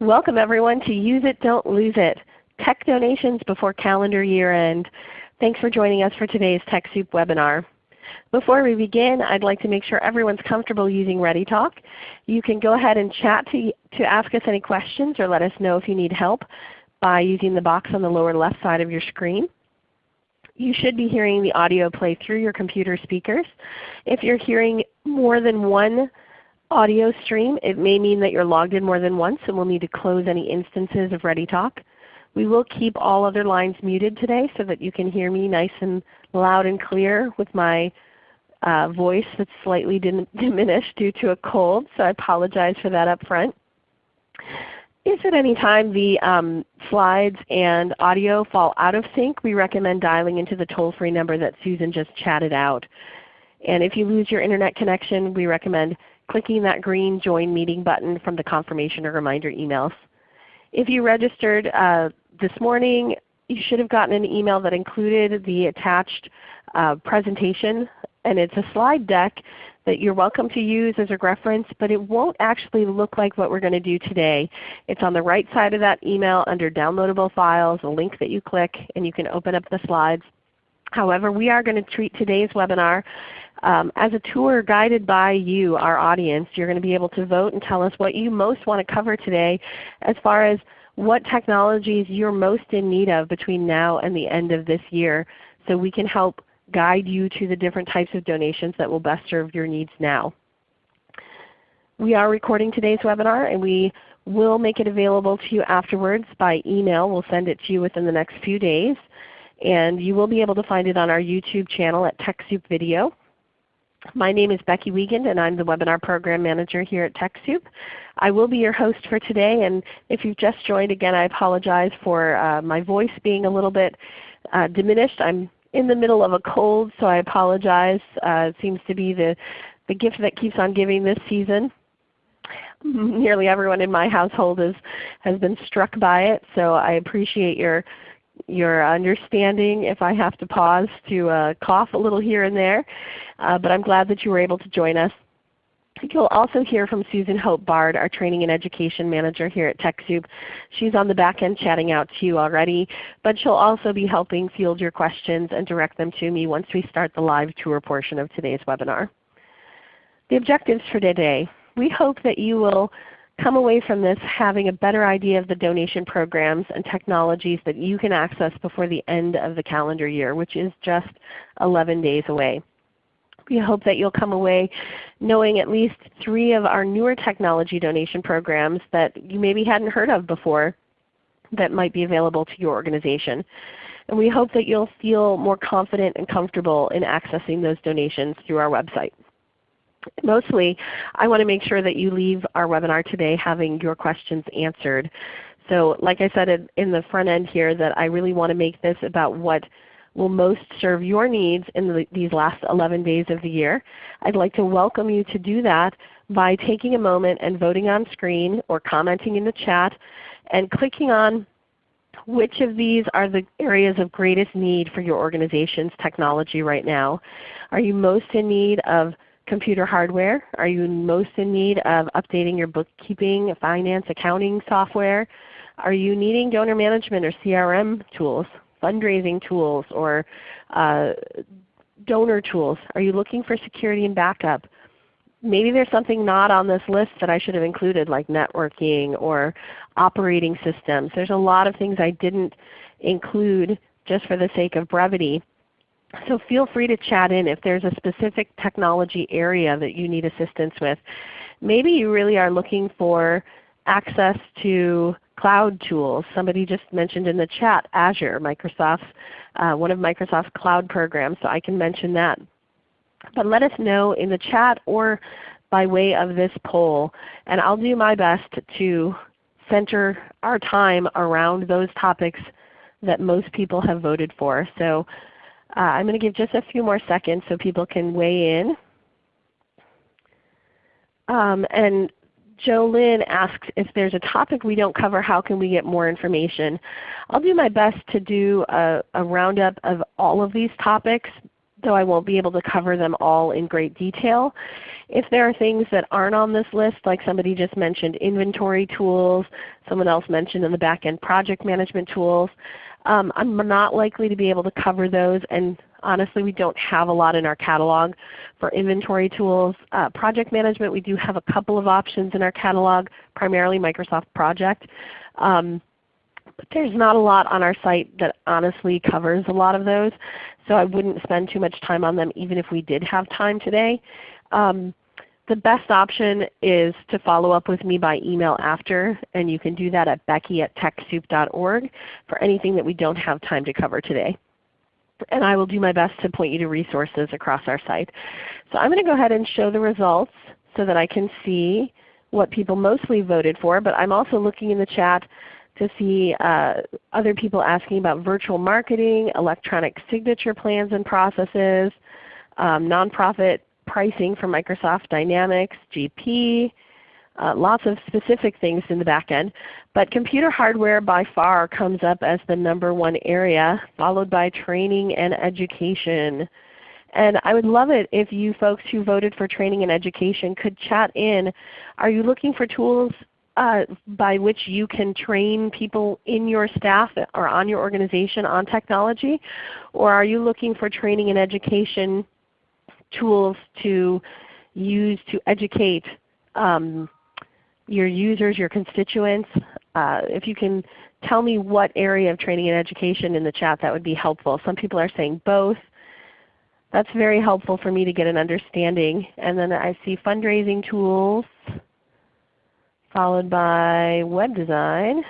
Welcome everyone to Use It, Don't Lose It, Tech Donations Before Calendar Year End. Thanks for joining us for today's TechSoup webinar. Before we begin, I'd like to make sure everyone's comfortable using ReadyTalk. You can go ahead and chat to, to ask us any questions or let us know if you need help by using the box on the lower left side of your screen. You should be hearing the audio play through your computer speakers. If you're hearing more than one audio stream, it may mean that you're logged in more than once and we'll need to close any instances of ReadyTalk. We will keep all other lines muted today so that you can hear me nice and loud and clear with my uh, voice that's slightly diminished due to a cold, so I apologize for that up front. If at any time the um, slides and audio fall out of sync, we recommend dialing into the toll-free number that Susan just chatted out. And if you lose your Internet connection, we recommend clicking that green Join Meeting button from the confirmation or reminder emails. If you registered uh, this morning, you should have gotten an email that included the attached uh, presentation and it's a slide deck that you're welcome to use as a reference, but it won't actually look like what we're going to do today. It's on the right side of that email under downloadable files, a link that you click and you can open up the slides. However, we are going to treat today's webinar um, as a tour guided by you, our audience. You're going to be able to vote and tell us what you most want to cover today as far as what technologies you're most in need of between now and the end of this year so we can help guide you to the different types of donations that will best serve your needs now. We are recording today's webinar and we will make it available to you afterwards by email. We'll send it to you within the next few days. And you will be able to find it on our YouTube channel at TechSoup Video. My name is Becky Wiegand and I'm the Webinar Program Manager here at TechSoup. I will be your host for today and if you've just joined again I apologize for uh, my voice being a little bit uh, diminished. I'm in the middle of a cold so I apologize. Uh, it seems to be the, the gift that keeps on giving this season. Nearly everyone in my household is, has been struck by it so I appreciate your your understanding if I have to pause to uh, cough a little here and there. Uh, but I'm glad that you were able to join us. You'll also hear from Susan Hope Bard, our Training and Education Manager here at TechSoup. She's on the back end chatting out to you already, but she'll also be helping field your questions and direct them to me once we start the live tour portion of today's webinar. The objectives for today. We hope that you will come away from this having a better idea of the donation programs and technologies that you can access before the end of the calendar year, which is just 11 days away. We hope that you'll come away knowing at least three of our newer technology donation programs that you maybe hadn't heard of before that might be available to your organization. And we hope that you'll feel more confident and comfortable in accessing those donations through our website mostly I want to make sure that you leave our webinar today having your questions answered. So like I said in the front end here that I really want to make this about what will most serve your needs in the, these last 11 days of the year. I'd like to welcome you to do that by taking a moment and voting on screen or commenting in the chat and clicking on which of these are the areas of greatest need for your organization's technology right now. Are you most in need of computer hardware? Are you most in need of updating your bookkeeping, finance, accounting software? Are you needing donor management or CRM tools, fundraising tools, or uh, donor tools? Are you looking for security and backup? Maybe there's something not on this list that I should have included like networking or operating systems. There's a lot of things I didn't include just for the sake of brevity. So feel free to chat in if there's a specific technology area that you need assistance with. Maybe you really are looking for access to cloud tools. Somebody just mentioned in the chat Azure, Microsoft's, uh, one of Microsoft's cloud programs, so I can mention that. But let us know in the chat or by way of this poll, and I'll do my best to center our time around those topics that most people have voted for. So uh, I'm going to give just a few more seconds so people can weigh in. Um, and Joe Lynn asks if there's a topic we don't cover, how can we get more information? I'll do my best to do a, a roundup of all of these topics though I won't be able to cover them all in great detail. If there are things that aren't on this list, like somebody just mentioned inventory tools, someone else mentioned in the back end project management tools, um, I'm not likely to be able to cover those and honestly we don't have a lot in our catalog for inventory tools. Uh, project management, we do have a couple of options in our catalog, primarily Microsoft Project. Um, but there's not a lot on our site that honestly covers a lot of those. So I wouldn't spend too much time on them even if we did have time today. Um, the best option is to follow up with me by email after, and you can do that at becky at TechSoup.org for anything that we don't have time to cover today. And I will do my best to point you to resources across our site. So I'm going to go ahead and show the results so that I can see what people mostly voted for, but I'm also looking in the chat to see uh, other people asking about virtual marketing, electronic signature plans and processes, um, nonprofit pricing for Microsoft Dynamics, GP, uh, lots of specific things in the back end. But computer hardware by far comes up as the number one area, followed by training and education. And I would love it if you folks who voted for training and education could chat in. Are you looking for tools uh, by which you can train people in your staff or on your organization on technology? Or are you looking for training and education tools to use to educate um, your users, your constituents? Uh, if you can tell me what area of training and education in the chat, that would be helpful. Some people are saying both. That's very helpful for me to get an understanding. And then I see fundraising tools followed by web design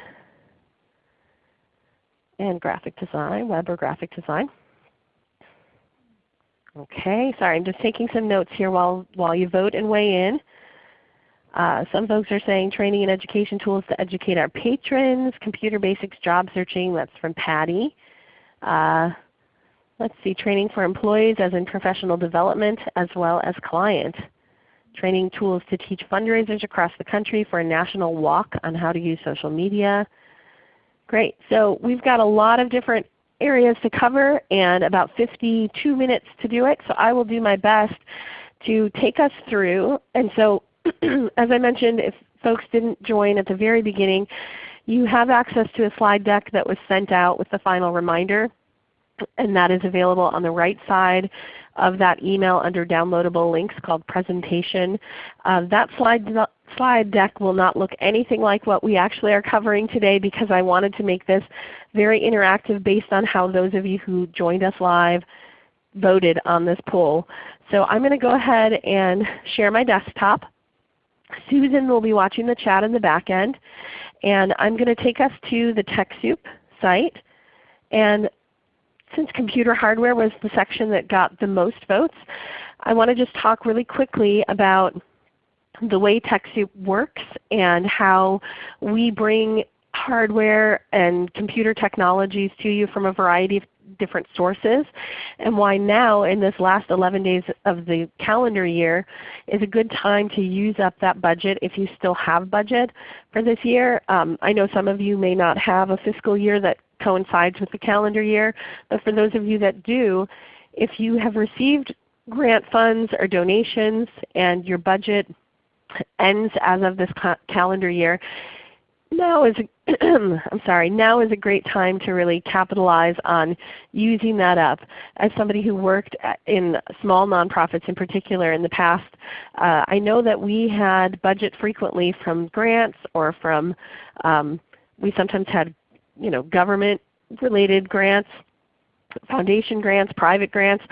and graphic design, web or graphic design. Okay, sorry, I'm just taking some notes here while, while you vote and weigh in. Uh, some folks are saying training and education tools to educate our patrons, computer basics job searching, that's from Patty. Uh, let's see, training for employees as in professional development as well as client training tools to teach fundraisers across the country for a national walk on how to use social media. Great. So we've got a lot of different areas to cover and about 52 minutes to do it. So I will do my best to take us through. And so as I mentioned, if folks didn't join at the very beginning, you have access to a slide deck that was sent out with the final reminder and that is available on the right side of that email under downloadable links called presentation. Uh, that slide, slide deck will not look anything like what we actually are covering today because I wanted to make this very interactive based on how those of you who joined us live voted on this poll. So I'm going to go ahead and share my desktop. Susan will be watching the chat in the back end. And I'm going to take us to the TechSoup site. And since computer hardware was the section that got the most votes, I want to just talk really quickly about the way TechSoup works and how we bring hardware and computer technologies to you from a variety of different sources and why now in this last 11 days of the calendar year is a good time to use up that budget if you still have budget for this year. Um, I know some of you may not have a fiscal year that coincides with the calendar year. But for those of you that do, if you have received grant funds or donations and your budget ends as of this calendar year, now is a, I'm sorry, now is a great time to really capitalize on using that up. As somebody who worked in small nonprofits in particular in the past, uh, I know that we had budget frequently from grants or from um, we sometimes had you know, government related grants, foundation grants, private grants.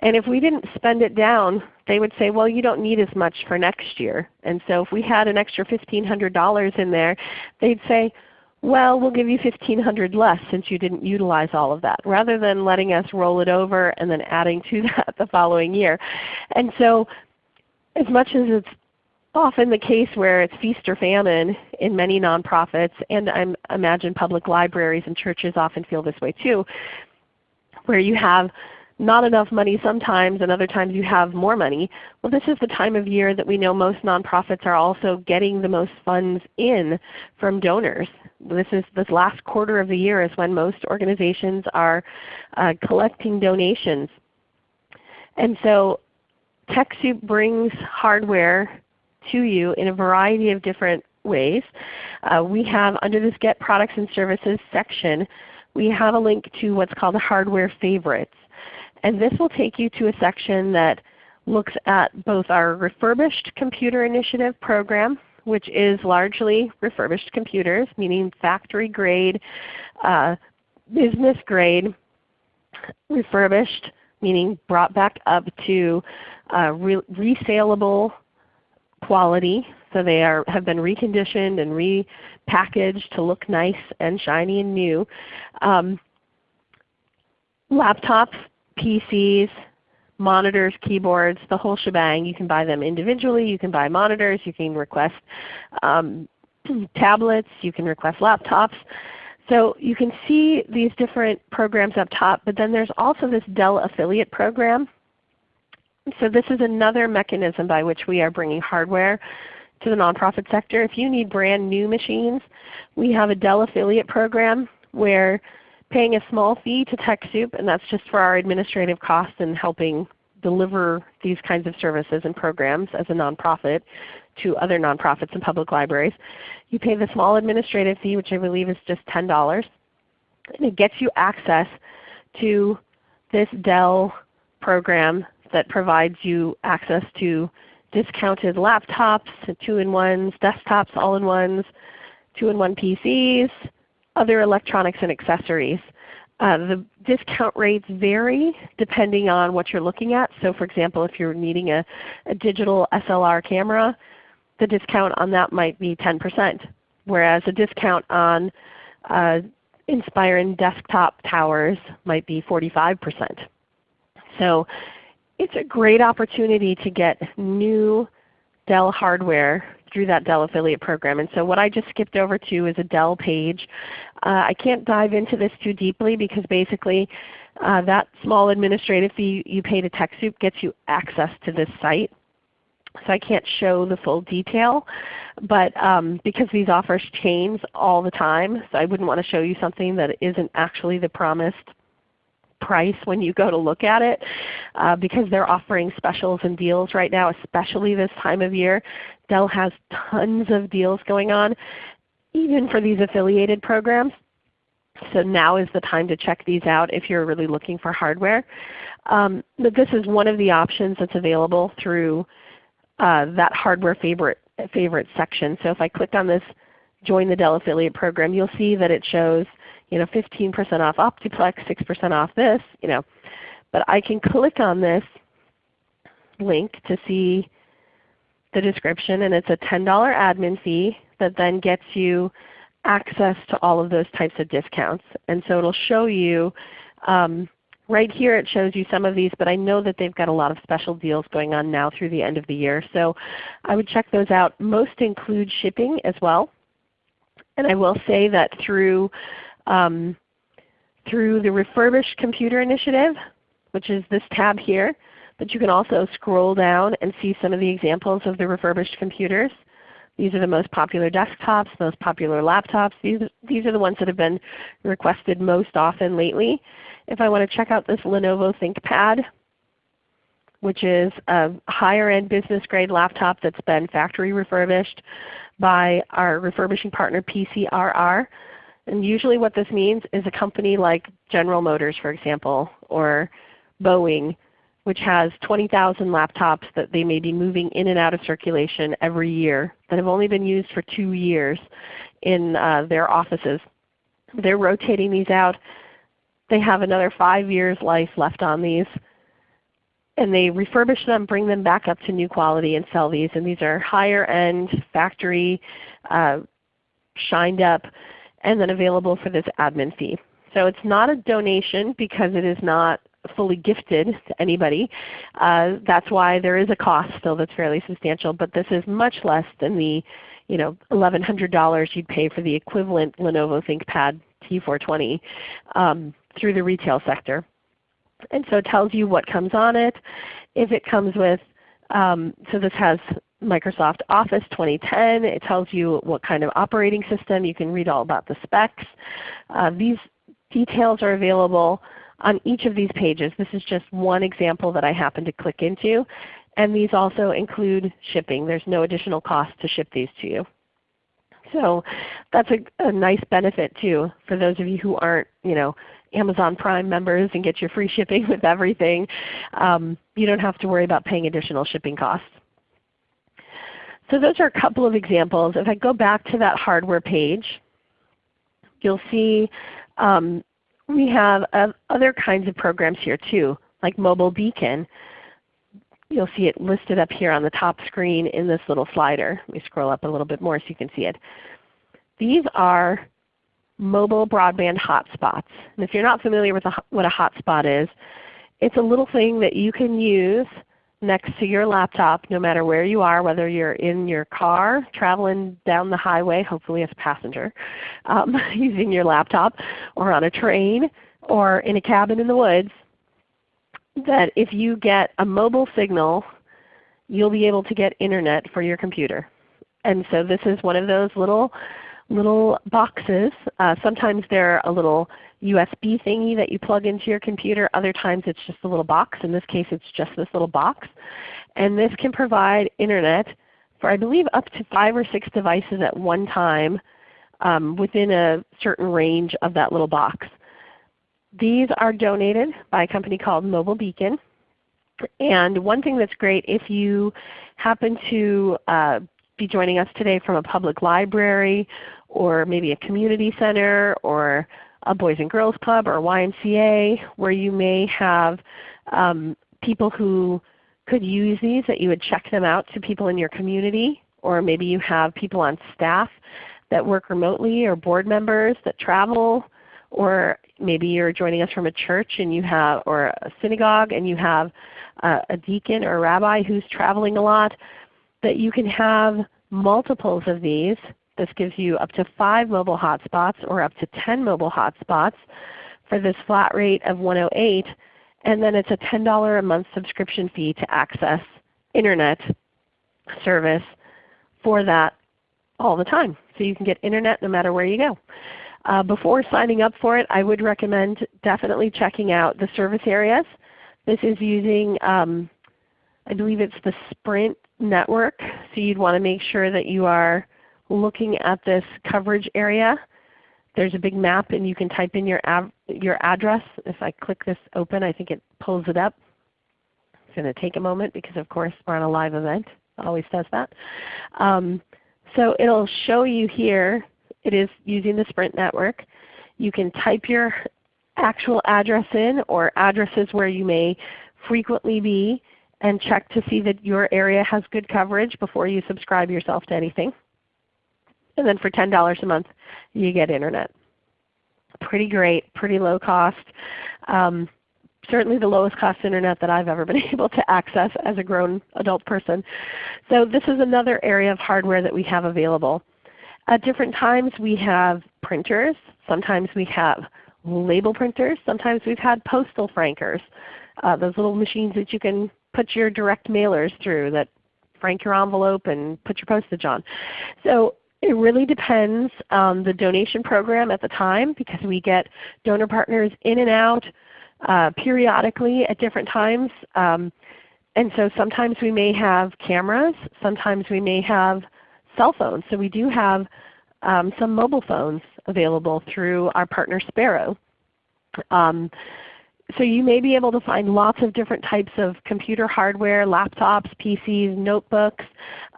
And if we didn't spend it down, they would say, well, you don't need as much for next year. And so if we had an extra $1,500 in there, they'd say, well, we'll give you 1500 less since you didn't utilize all of that, rather than letting us roll it over and then adding to that the following year. And so as much as it's often the case where it's feast or famine in many nonprofits, and I imagine public libraries and churches often feel this way too, where you have not enough money sometimes and other times you have more money. Well this is the time of year that we know most nonprofits are also getting the most funds in from donors. This is this last quarter of the year is when most organizations are uh, collecting donations And so TechSoup brings hardware to you in a variety of different ways. Uh, we have under this Get Products and Services section, we have a link to what's called the Hardware Favorites. And this will take you to a section that looks at both our Refurbished Computer Initiative program, which is largely refurbished computers, meaning factory grade, uh, business grade, refurbished, meaning brought back up to uh, re resaleable quality. So they are, have been reconditioned and repackaged to look nice and shiny and new. Um, laptops, PCs, monitors, keyboards, the whole shebang. You can buy them individually. You can buy monitors. You can request um, tablets. You can request laptops. So you can see these different programs up top, but then there's also this Dell affiliate program. So this is another mechanism by which we are bringing hardware to the nonprofit sector. If you need brand new machines, we have a Dell affiliate program where paying a small fee to TechSoup, and that's just for our administrative costs and helping deliver these kinds of services and programs as a nonprofit to other nonprofits and public libraries. You pay the small administrative fee, which I believe is just $10, and it gets you access to this Dell program that provides you access to discounted laptops, two-in-ones, desktops, all-in-ones, two-in-one PCs, other electronics and accessories. Uh, the discount rates vary depending on what you're looking at. So for example, if you're needing a, a digital SLR camera, the discount on that might be 10%, whereas a discount on uh, Inspiron desktop towers might be 45%. So it's a great opportunity to get new Dell hardware through that Dell affiliate program. And so what I just skipped over to is a Dell page. Uh, I can't dive into this too deeply because basically uh, that small administrative fee you pay to TechSoup gets you access to this site. So I can't show the full detail, but um, because these offers change all the time, so I wouldn't want to show you something that isn't actually the promised price when you go to look at it uh, because they're offering specials and deals right now, especially this time of year. Dell has tons of deals going on, even for these affiliated programs. So now is the time to check these out if you're really looking for hardware. Um, but this is one of the options that's available through uh, that hardware favorite, favorite section. So if I click on this Join the Dell Affiliate Program, you'll see that it shows you know, 15% off Optiplex, 6% off this. You know. But I can click on this link to see the description, and it's a $10 admin fee that then gets you access to all of those types of discounts. And so it will show you, um, right here it shows you some of these, but I know that they've got a lot of special deals going on now through the end of the year. So I would check those out. Most include shipping as well. And I will say that through um, through the Refurbished Computer Initiative, which is this tab here. But you can also scroll down and see some of the examples of the refurbished computers. These are the most popular desktops, most popular laptops. These, these are the ones that have been requested most often lately. If I want to check out this Lenovo ThinkPad, which is a higher end business grade laptop that's been factory refurbished by our refurbishing partner PCRR. And usually what this means is a company like General Motors for example, or Boeing, which has 20,000 laptops that they may be moving in and out of circulation every year that have only been used for two years in uh, their offices. They're rotating these out. They have another 5 years life left on these. And they refurbish them, bring them back up to new quality and sell these. And these are higher end, factory, uh, shined up and then available for this admin fee. So it's not a donation because it is not fully gifted to anybody. Uh, that's why there is a cost still that's fairly substantial, but this is much less than the you know, $1,100 you'd pay for the equivalent Lenovo ThinkPad T420 um, through the retail sector. And so it tells you what comes on it. If it comes with, um, so this has Microsoft Office 2010. It tells you what kind of operating system. You can read all about the specs. Uh, these details are available on each of these pages. This is just one example that I happen to click into. And these also include shipping. There's no additional cost to ship these to you. So that's a, a, nice benefit too for those of you who aren't you know, Amazon Prime members and get your free shipping with everything. Um, you don't have to worry about paying additional shipping costs. So those are a couple of examples. If I go back to that hardware page, you'll see um, we have uh, other kinds of programs here too, like Mobile Beacon. You'll see it listed up here on the top screen in this little slider. Let me scroll up a little bit more so you can see it. These are mobile broadband hotspots. And if you're not familiar with a, what a hotspot is, it's a little thing that you can use next to your laptop no matter where you are, whether you're in your car traveling down the highway, hopefully as a passenger, um, using your laptop, or on a train, or in a cabin in the woods, that if you get a mobile signal, you'll be able to get Internet for your computer. And so this is one of those little little boxes. Uh, sometimes they're a little USB thingy that you plug into your computer. Other times it's just a little box. In this case it's just this little box. And this can provide Internet for I believe up to 5 or 6 devices at one time um, within a certain range of that little box. These are donated by a company called Mobile Beacon. And one thing that's great if you happen to uh, be joining us today from a public library or maybe a community center or a Boys and Girls Club or YMCA where you may have um, people who could use these that you would check them out to people in your community. Or maybe you have people on staff that work remotely or board members that travel. Or maybe you're joining us from a church and you have or a synagogue and you have uh, a deacon or a rabbi who's traveling a lot. That you can have multiples of these this gives you up to 5 mobile hotspots or up to 10 mobile hotspots for this flat rate of 108 and then it's a $10 a month subscription fee to access Internet service for that all the time. So you can get Internet no matter where you go. Uh, before signing up for it, I would recommend definitely checking out the service areas. This is using, um, I believe it's the Sprint network. So you'd want to make sure that you are looking at this coverage area, there's a big map and you can type in your, your address. If I click this open, I think it pulls it up. It's going to take a moment because of course we're on a live event. It always does that. Um, so it will show you here, it is using the Sprint network. You can type your actual address in or addresses where you may frequently be and check to see that your area has good coverage before you subscribe yourself to anything. And then for $10 a month you get Internet. Pretty great, pretty low cost. Um, certainly the lowest cost Internet that I've ever been able to access as a grown adult person. So this is another area of hardware that we have available. At different times we have printers. Sometimes we have label printers. Sometimes we've had postal frankers. Uh, those little machines that you can put your direct mailers through that frank your envelope and put your postage on. So it really depends on the donation program at the time because we get donor partners in and out uh, periodically at different times. Um, and so sometimes we may have cameras, sometimes we may have cell phones. So we do have um, some mobile phones available through our partner Sparrow. Um, so you may be able to find lots of different types of computer hardware, laptops, PCs, notebooks.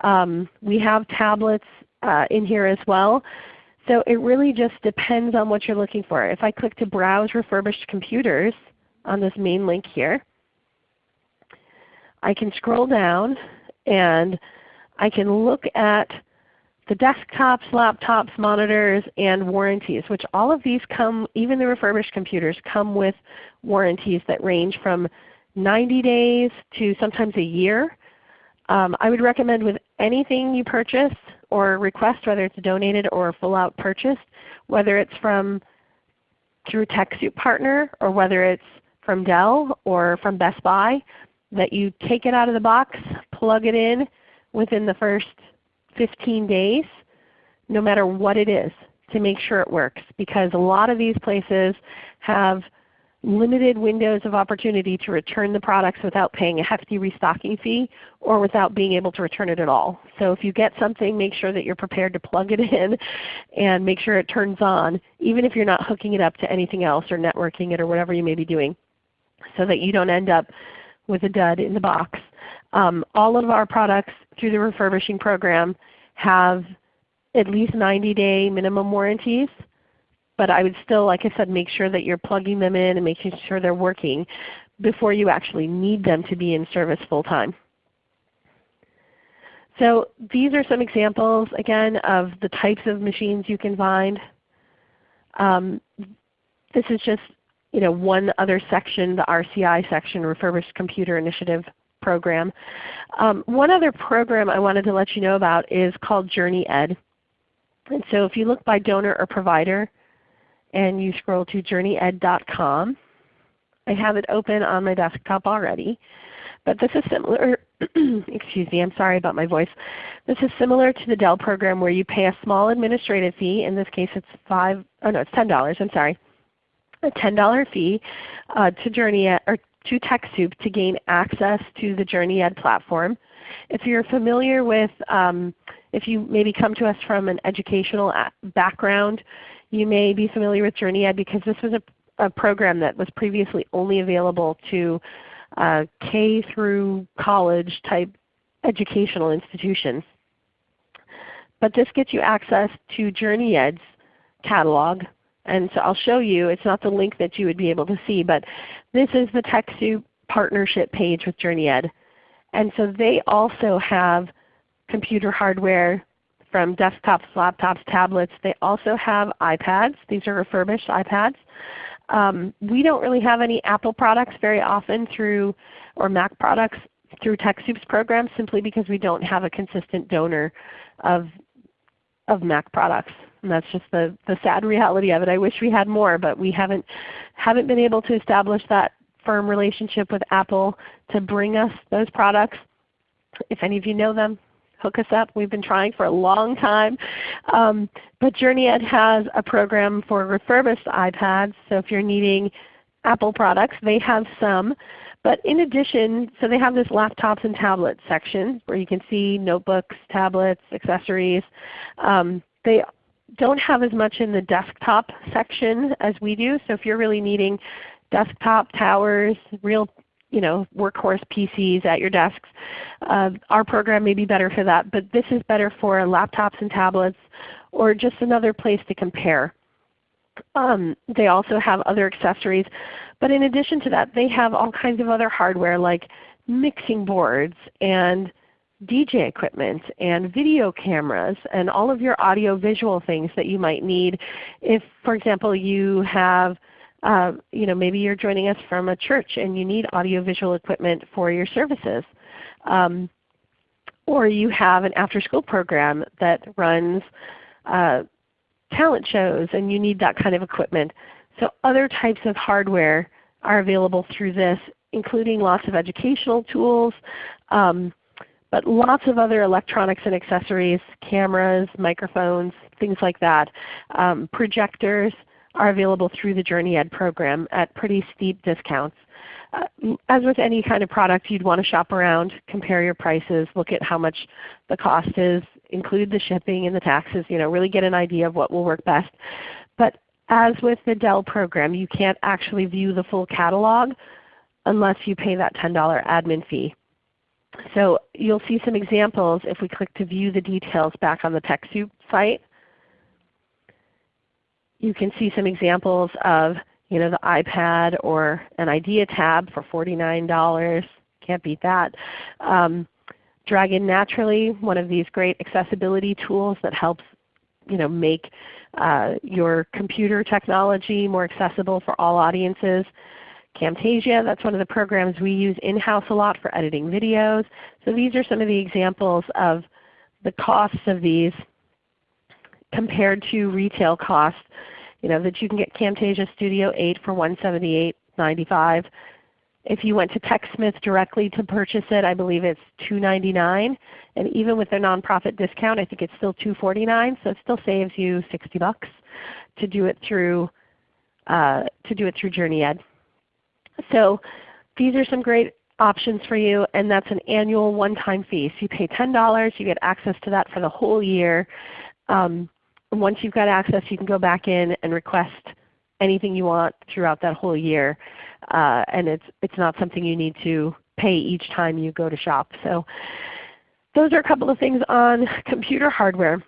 Um, we have tablets uh, in here as well. So it really just depends on what you're looking for. If I click to Browse Refurbished Computers on this main link here, I can scroll down and I can look at the desktops, laptops, monitors, and warranties, which all of these come, even the refurbished computers, come with warranties that range from 90 days to sometimes a year. Um, I would recommend with anything you purchase or request, whether it's donated or full out purchased, whether it's from through TechSoup Partner or whether it's from Dell or from Best Buy, that you take it out of the box, plug it in within the first 15 days, no matter what it is, to make sure it works. Because a lot of these places have limited windows of opportunity to return the products without paying a hefty restocking fee or without being able to return it at all. So if you get something, make sure that you're prepared to plug it in and make sure it turns on, even if you're not hooking it up to anything else or networking it or whatever you may be doing, so that you don't end up with a dud in the box. Um, all of our products through the refurbishing program have at least 90 day minimum warranties but I would still, like I said, make sure that you're plugging them in and making sure they're working before you actually need them to be in service full time. So these are some examples again of the types of machines you can find. Um, this is just you know, one other section, the RCI section, Refurbished Computer Initiative Program. Um, one other program I wanted to let you know about is called JourneyEd. And so if you look by donor or provider, and you scroll to journeyed.com. I have it open on my desktop already. But this is similar, excuse me, I'm sorry about my voice. This is similar to the Dell program where you pay a small administrative fee. In this case it's five, oh no, it's $10, I'm sorry. A $10 fee uh, to Journey or to TechSoup to gain access to the JourneyEd platform. If you're familiar with, um, if you maybe come to us from an educational background, you may be familiar with JourneyEd because this was a, a program that was previously only available to uh, K through college type educational institutions. But this gets you access to JourneyEd's catalog. And so I'll show you, it's not the link that you would be able to see, but this is the TechSoup partnership page with JourneyEd. And so they also have computer hardware from desktops, laptops, tablets. They also have iPads. These are refurbished iPads. Um, we don't really have any Apple products very often through, or Mac products through TechSoup's program simply because we don't have a consistent donor of, of Mac products. And that's just the, the sad reality of it. I wish we had more, but we haven't, haven't been able to establish that firm relationship with Apple to bring us those products. If any of you know them, hook us up. We've been trying for a long time. Um, but JourneyEd has a program for refurbished iPads. So if you're needing Apple products, they have some. But in addition, so they have this laptops and tablets section where you can see notebooks, tablets, accessories. Um, they don't have as much in the desktop section as we do. So if you're really needing desktop towers, real you know, workhorse PCs at your desks. Uh, our program may be better for that, but this is better for laptops and tablets or just another place to compare. Um, they also have other accessories. But in addition to that, they have all kinds of other hardware like mixing boards and DJ equipment and video cameras and all of your audio visual things that you might need if, for example, you have uh, you know, maybe you're joining us from a church and you need audiovisual equipment for your services. Um, or you have an after-school program that runs uh, talent shows and you need that kind of equipment. So other types of hardware are available through this, including lots of educational tools, um, but lots of other electronics and accessories, cameras, microphones, things like that, um, projectors, are available through the JourneyEd program at pretty steep discounts. Uh, as with any kind of product, you'd want to shop around, compare your prices, look at how much the cost is, include the shipping and the taxes, you know, really get an idea of what will work best. But as with the Dell program, you can't actually view the full catalog unless you pay that $10 admin fee. So you'll see some examples if we click to view the details back on the TechSoup site you can see some examples of you know, the iPad or an IdeaTab for $49. Can't beat that. Um, Dragon Naturally, one of these great accessibility tools that helps you know, make uh, your computer technology more accessible for all audiences. Camtasia, that's one of the programs we use in-house a lot for editing videos. So these are some of the examples of the costs of these compared to retail costs, you know, that you can get Camtasia Studio 8 for $178.95. If you went to TechSmith directly to purchase it, I believe it's 299. And even with their nonprofit discount, I think it's still 249. So it still saves you 60 bucks to do it through uh, to do it through JourneyEd. So these are some great options for you and that's an annual one-time fee. So you pay $10, you get access to that for the whole year. Um, once you've got access you can go back in and request anything you want throughout that whole year. Uh, and it's, it's not something you need to pay each time you go to shop. So those are a couple of things on computer hardware.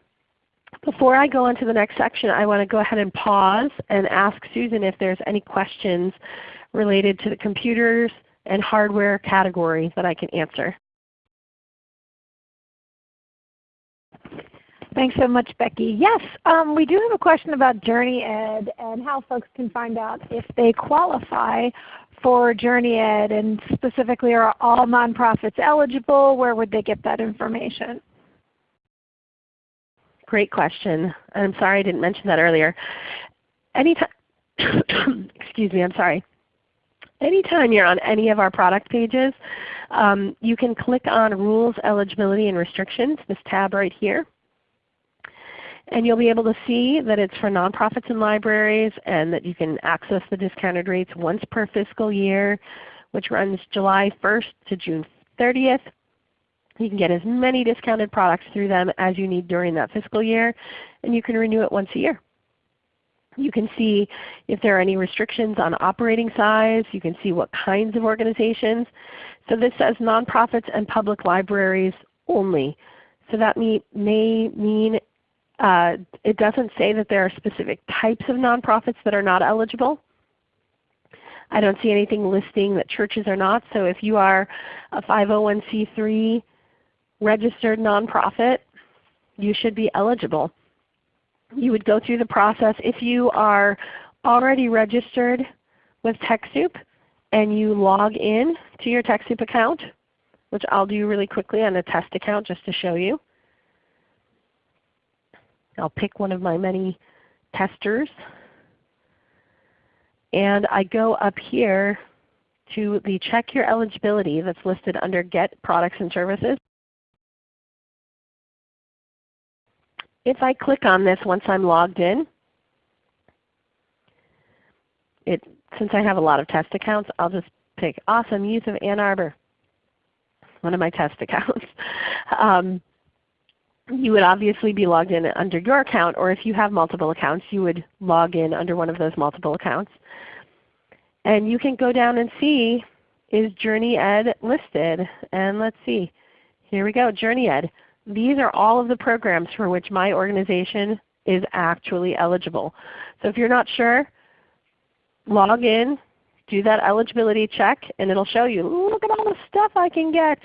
Before I go on to the next section, I want to go ahead and pause and ask Susan if there's any questions related to the computers and hardware category that I can answer. Thanks so much, Becky. Yes, um, we do have a question about JourneyEd and how folks can find out if they qualify for JourneyEd and specifically are all nonprofits eligible? Where would they get that information? Great question. I'm sorry I didn't mention that earlier. Anytime, excuse me, I'm sorry. Anytime you're on any of our product pages, um, you can click on Rules, Eligibility, and Restrictions, this tab right here. And you'll be able to see that it's for nonprofits and libraries and that you can access the discounted rates once per fiscal year, which runs July 1st to June 30th. You can get as many discounted products through them as you need during that fiscal year, and you can renew it once a year. You can see if there are any restrictions on operating size. You can see what kinds of organizations. So this says nonprofits and public libraries only. So that may, mean uh, it doesn't say that there are specific types of nonprofits that are not eligible. I don't see anything listing that churches are not. So if you are a 501c3 registered nonprofit, you should be eligible. You would go through the process if you are already registered with TechSoup and you log in to your TechSoup account, which I'll do really quickly on a test account just to show you. I'll pick one of my many testers. And I go up here to the check your eligibility that's listed under get products and services. If I click on this once I'm logged in, it, since I have a lot of test accounts, I'll just pick Awesome Youth of Ann Arbor, one of my test accounts. um, you would obviously be logged in under your account, or if you have multiple accounts, you would log in under one of those multiple accounts. And you can go down and see, is JourneyEd listed? And let's see. Here we go, JourneyEd. These are all of the programs for which my organization is actually eligible. So if you're not sure, log in, do that eligibility check, and it will show you, look at all the stuff I can get.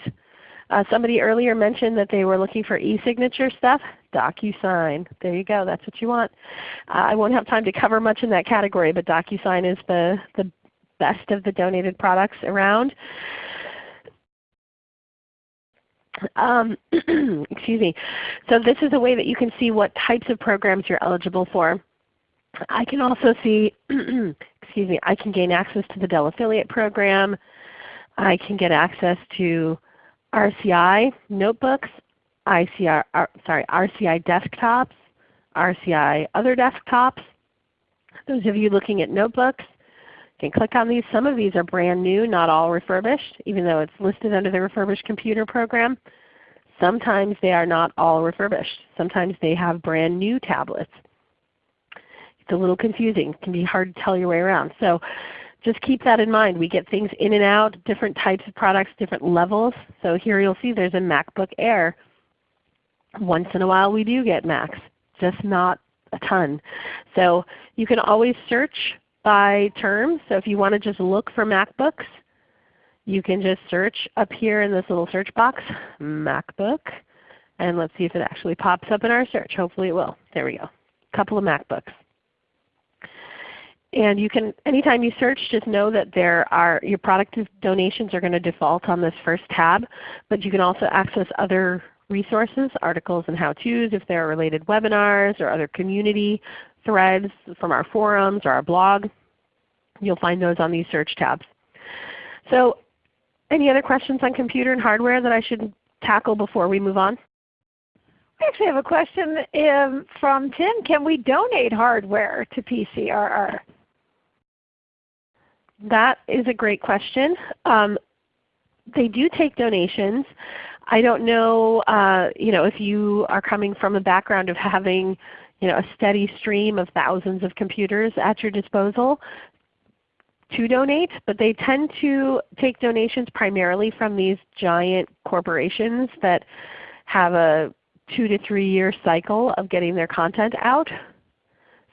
Uh, somebody earlier mentioned that they were looking for e-signature stuff. DocuSign. There you go. That's what you want. Uh, I won't have time to cover much in that category, but DocuSign is the, the best of the donated products around. Um, excuse me. So this is a way that you can see what types of programs you're eligible for. I can also see, excuse me, I can gain access to the Dell Affiliate Program. I can get access to RCI notebooks, ICR, uh, sorry, RCI desktops, RCI other desktops. Those of you looking at notebooks can click on these. Some of these are brand new, not all refurbished, even though it's listed under the refurbished computer program. Sometimes they are not all refurbished. Sometimes they have brand new tablets. It's a little confusing. It can be hard to tell your way around. So just keep that in mind. We get things in and out, different types of products, different levels. So here you'll see there's a MacBook Air. Once in a while we do get Macs, just not a ton. So you can always search by term. So if you want to just look for MacBooks, you can just search up here in this little search box, MacBook. And let's see if it actually pops up in our search. Hopefully it will. There we go. A couple of MacBooks. And you can, anytime you search, just know that there are, your product donations are going to default on this first tab, but you can also access other resources, articles and how-tos if there are related webinars or other community threads from our forums or our blog. You'll find those on these search tabs. So any other questions on computer and hardware that I should tackle before we move on? I actually have a question um, from Tim. Can we donate hardware to PCRR? That is a great question. Um, they do take donations. I don't know, uh, you know, if you are coming from a background of having you know, a steady stream of thousands of computers at your disposal to donate, but they tend to take donations primarily from these giant corporations that have a two to three year cycle of getting their content out.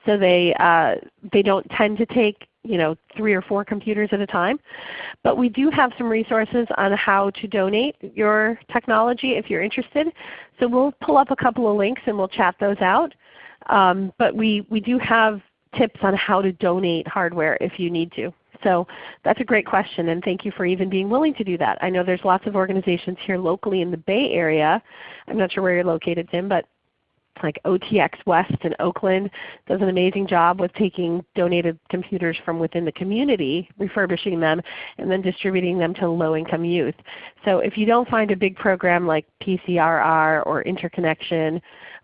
So they, uh, they don't tend to take you know, three or four computers at a time. But we do have some resources on how to donate your technology if you're interested. So we'll pull up a couple of links and we'll chat those out. Um, but we, we do have tips on how to donate hardware if you need to. So that's a great question and thank you for even being willing to do that. I know there's lots of organizations here locally in the Bay Area. I'm not sure where you're located Tim, but like OTX West in Oakland does an amazing job with taking donated computers from within the community, refurbishing them, and then distributing them to low-income youth. So if you don't find a big program like PCRR or Interconnection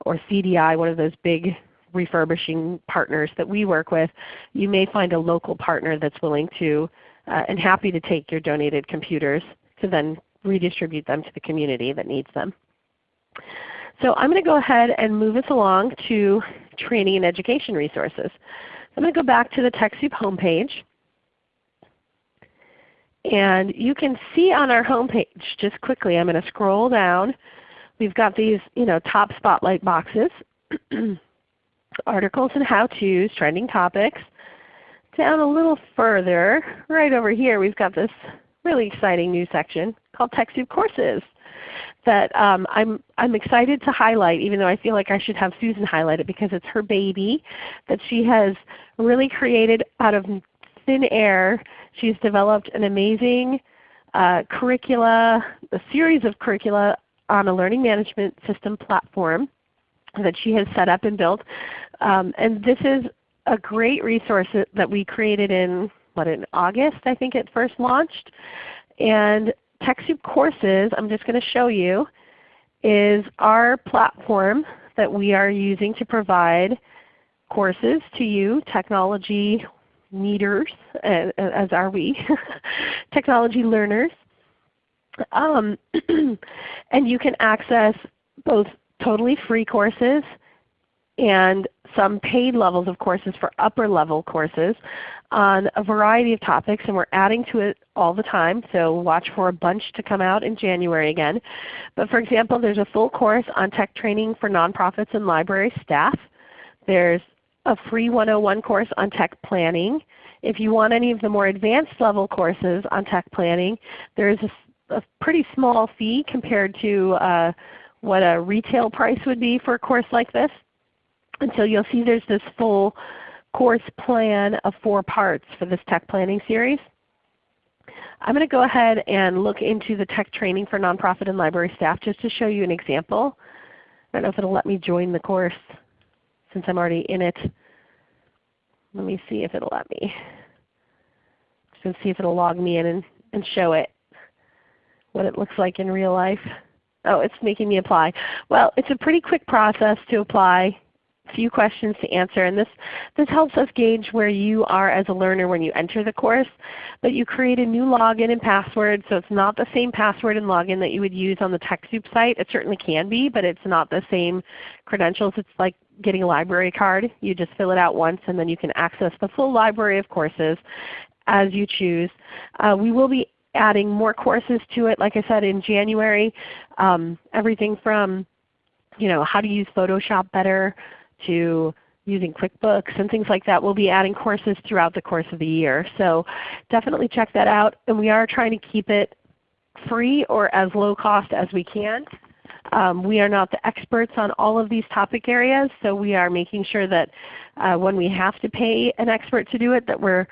or CDI, one of those big refurbishing partners that we work with, you may find a local partner that's willing to uh, and happy to take your donated computers to then redistribute them to the community that needs them. So I'm going to go ahead and move us along to training and education resources. I'm going to go back to the TechSoup homepage. And you can see on our homepage, just quickly, I'm going to scroll down. We've got these you know, top spotlight boxes, articles and how-tos, trending topics. Down a little further, right over here, we've got this really exciting new section called TechSoup Courses that um, I'm, I'm excited to highlight even though I feel like I should have Susan highlight it because it's her baby that she has really created out of thin air. She's developed an amazing uh, curricula, a series of curricula on a learning management system platform that she has set up and built. Um, and this is a great resource that we created in what in August I think it first launched. And TechSoup Courses, I'm just going to show you, is our platform that we are using to provide courses to you, technology needers, as are we, technology learners. Um, and you can access both totally free courses and some paid levels of courses for upper level courses on a variety of topics and we're adding to it all the time. So watch for a bunch to come out in January again. But for example, there's a full course on tech training for nonprofits and library staff. There's a free 101 course on tech planning. If you want any of the more advanced level courses on tech planning, there is a, a pretty small fee compared to uh, what a retail price would be for a course like this. And so you'll see there's this full course plan of four parts for this tech planning series. I'm going to go ahead and look into the tech training for nonprofit and library staff just to show you an example. I don't know if it will let me join the course since I'm already in it. Let me see if it will let me. Just going to see if it will log me in and, and show it what it looks like in real life. Oh, it's making me apply. Well, it's a pretty quick process to apply few questions to answer. And this, this helps us gauge where you are as a learner when you enter the course. But you create a new login and password, so it's not the same password and login that you would use on the TechSoup site. It certainly can be, but it's not the same credentials. It's like getting a library card. You just fill it out once and then you can access the full library of courses as you choose. Uh, we will be adding more courses to it, like I said, in January. Um, everything from you know, how to use Photoshop better, to using QuickBooks and things like that. We'll be adding courses throughout the course of the year. So definitely check that out. And we are trying to keep it free or as low cost as we can. Um, we are not the experts on all of these topic areas, so we are making sure that uh, when we have to pay an expert to do it that we're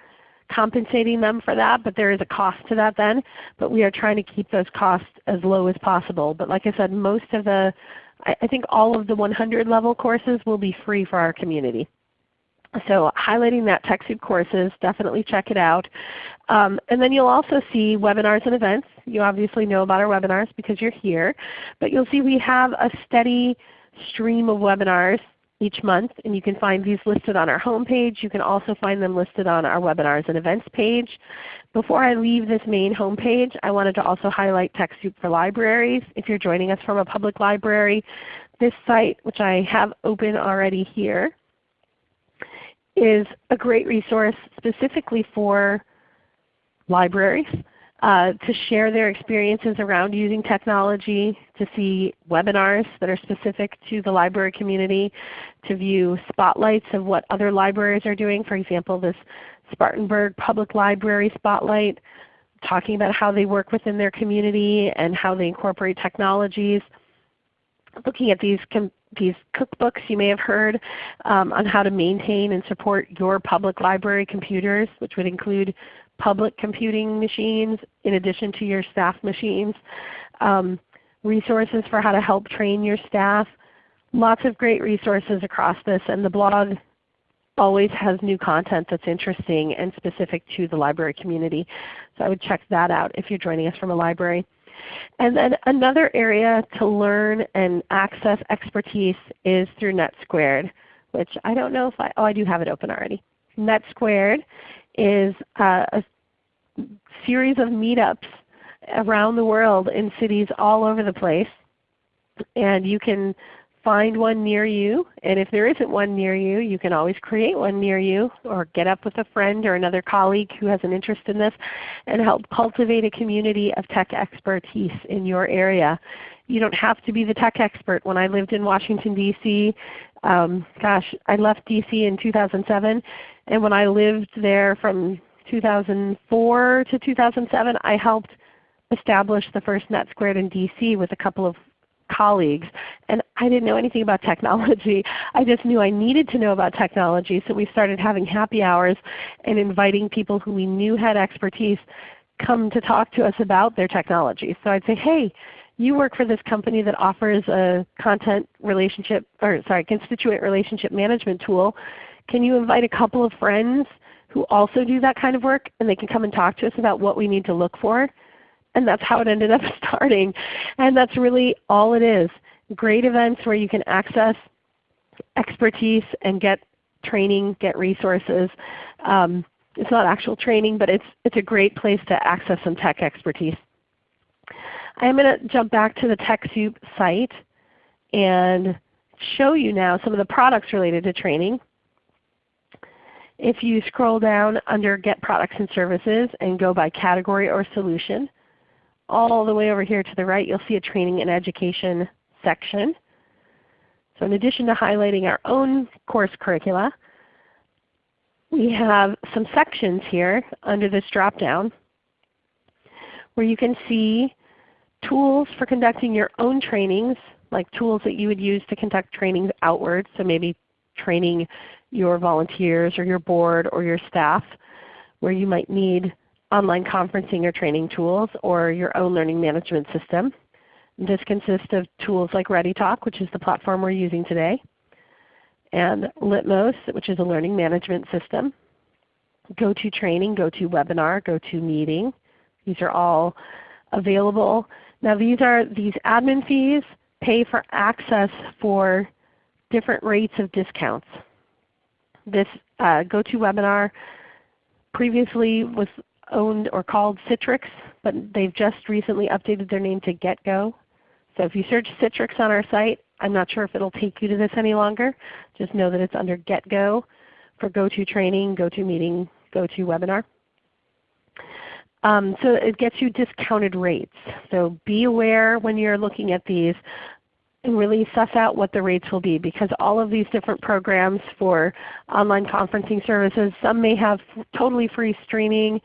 compensating them for that, but there is a cost to that then. But we are trying to keep those costs as low as possible. But like I said, most of the I think all of the 100 level courses will be free for our community. So highlighting that TechSoup courses, definitely check it out. Um, and then you'll also see webinars and events. You obviously know about our webinars because you're here. But you'll see we have a steady stream of webinars each month, and you can find these listed on our homepage. You can also find them listed on our webinars and events page. Before I leave this main homepage, I wanted to also highlight TechSoup for Libraries. If you're joining us from a public library, this site, which I have open already here, is a great resource specifically for libraries uh, to share their experiences around using technology, to see webinars that are specific to the library community, to view spotlights of what other libraries are doing. For example, this Spartanburg Public Library Spotlight talking about how they work within their community and how they incorporate technologies. Looking at these, these cookbooks you may have heard um, on how to maintain and support your public library computers, which would include public computing machines in addition to your staff machines, um, resources for how to help train your staff. Lots of great resources across this and the blog always has new content that's interesting and specific to the library community. So I would check that out if you're joining us from a library. And then another area to learn and access expertise is through NetSquared, which I don't know if I, oh I do have it open already. NetSquared is a series of meetups around the world in cities all over the place. And you can find one near you. And if there isn't one near you, you can always create one near you or get up with a friend or another colleague who has an interest in this and help cultivate a community of tech expertise in your area. You don't have to be the tech expert. When I lived in Washington, D.C., um, gosh, I left D.C. in 2007 and when I lived there from 2004 to 2007, I helped establish the first NetSquared in DC with a couple of colleagues. And I didn't know anything about technology. I just knew I needed to know about technology. So we started having happy hours and inviting people who we knew had expertise come to talk to us about their technology. So I'd say, hey, you work for this company that offers a content relationship, or sorry, constituent relationship management tool. Can you invite a couple of friends who also do that kind of work and they can come and talk to us about what we need to look for? And that's how it ended up starting. And that's really all it is. Great events where you can access expertise and get training, get resources. Um, it's not actual training, but it's, it's a great place to access some tech expertise. I'm going to jump back to the TechSoup site and show you now some of the products related to training. If you scroll down under Get Products and Services and go by category or solution, all the way over here to the right you'll see a Training and Education section. So in addition to highlighting our own course curricula, we have some sections here under this drop down where you can see tools for conducting your own trainings, like tools that you would use to conduct trainings outward, so maybe training your volunteers or your board or your staff where you might need online conferencing or training tools or your own learning management system. This consists of tools like ReadyTalk, which is the platform we're using today, and Litmos, which is a learning management system, GoToTraining, GoToWebinar, GoToMeeting. These are all available. Now these are these admin fees pay for access for different rates of discounts. This uh, GoToWebinar previously was owned or called Citrix, but they've just recently updated their name to GetGo. So if you search Citrix on our site, I'm not sure if it will take you to this any longer. Just know that it's under GetGo for GoTo Training, GoToTraining, GoToMeeting, GoToWebinar. Um, so it gets you discounted rates. So be aware when you're looking at these and really suss out what the rates will be because all of these different programs for online conferencing services, some may have totally free streaming,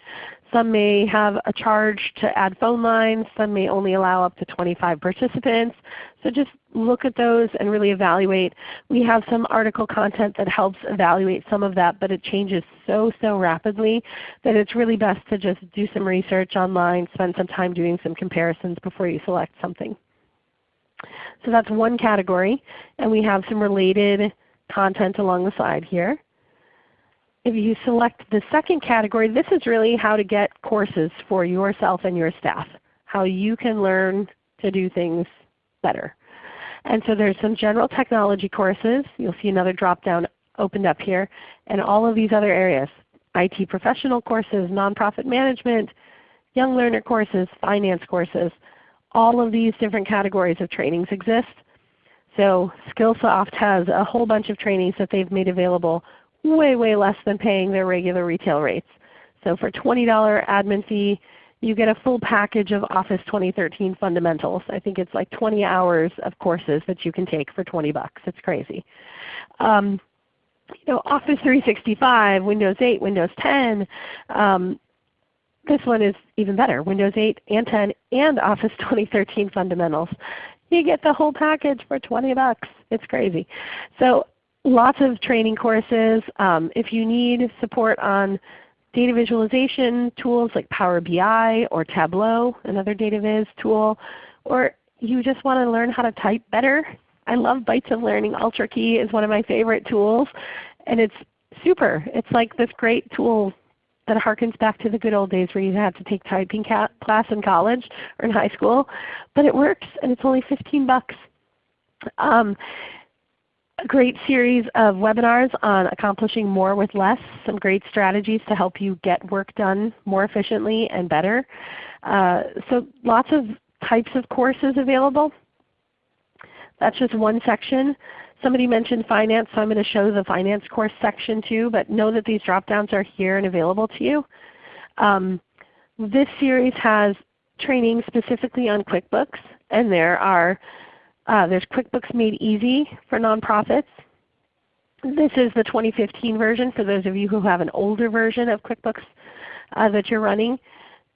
some may have a charge to add phone lines, some may only allow up to 25 participants. So just look at those and really evaluate. We have some article content that helps evaluate some of that, but it changes so, so rapidly that it's really best to just do some research online, spend some time doing some comparisons before you select something. So that's one category, and we have some related content along the side here. If you select the second category, this is really how to get courses for yourself and your staff, how you can learn to do things better. And so there's some general technology courses. You'll see another drop down opened up here. And all of these other areas, IT professional courses, nonprofit management, young learner courses, finance courses. All of these different categories of trainings exist. So Skillsoft has a whole bunch of trainings that they've made available way, way less than paying their regular retail rates. So for $20 admin fee, you get a full package of Office 2013 fundamentals. I think it's like 20 hours of courses that you can take for 20 bucks. It's crazy. Um, you know, Office 365, Windows 8, Windows 10. Um, this one is even better, Windows 8 and 10 and Office 2013 fundamentals. You get the whole package for 20 bucks. It's crazy. So lots of training courses. Um, if you need support on data visualization tools like Power BI or Tableau, another data viz tool, or you just want to learn how to type better, I love Bytes of Learning. UltraKey is one of my favorite tools. And it's super. It's like this great tool that harkens back to the good old days where you had to take typing class in college or in high school. But it works and it's only 15 bucks. Um, a great series of webinars on accomplishing more with less, some great strategies to help you get work done more efficiently and better. Uh, so lots of types of courses available. That's just one section. Somebody mentioned finance, so I'm going to show the finance course section too, but know that these drop downs are here and available to you. Um, this series has training specifically on QuickBooks, and there are uh, there's QuickBooks Made Easy for nonprofits. This is the 2015 version for those of you who have an older version of QuickBooks uh, that you're running.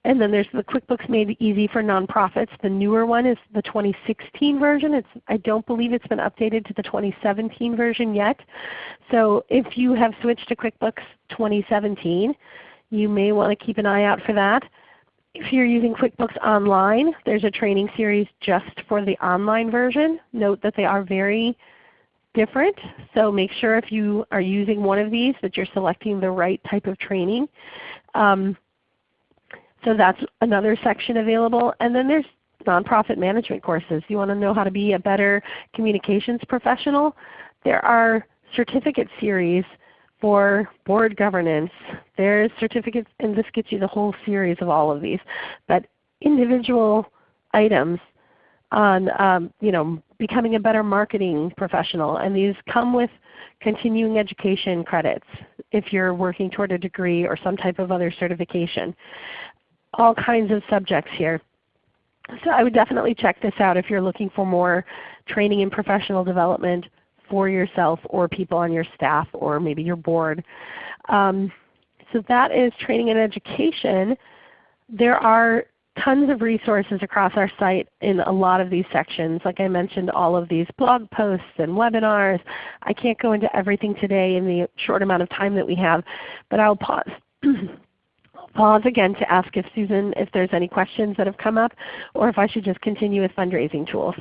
And then there's the QuickBooks Made Easy for Nonprofits. The newer one is the 2016 version. It's, I don't believe it's been updated to the 2017 version yet. So if you have switched to QuickBooks 2017, you may want to keep an eye out for that. If you're using QuickBooks Online, there's a training series just for the online version. Note that they are very different. So make sure if you are using one of these that you're selecting the right type of training. Um, so that's another section available. And then there's nonprofit management courses. You want to know how to be a better communications professional? There are certificate series for board governance. There's certificates, and this gets you the whole series of all of these. But individual items on um, you know, becoming a better marketing professional. And these come with continuing education credits if you're working toward a degree or some type of other certification all kinds of subjects here. So I would definitely check this out if you're looking for more training and professional development for yourself or people on your staff or maybe your board. Um, so that is training and education. There are tons of resources across our site in a lot of these sections. Like I mentioned, all of these blog posts and webinars. I can't go into everything today in the short amount of time that we have, but I'll pause pause again to ask if Susan, if there's any questions that have come up, or if I should just continue with fundraising tools.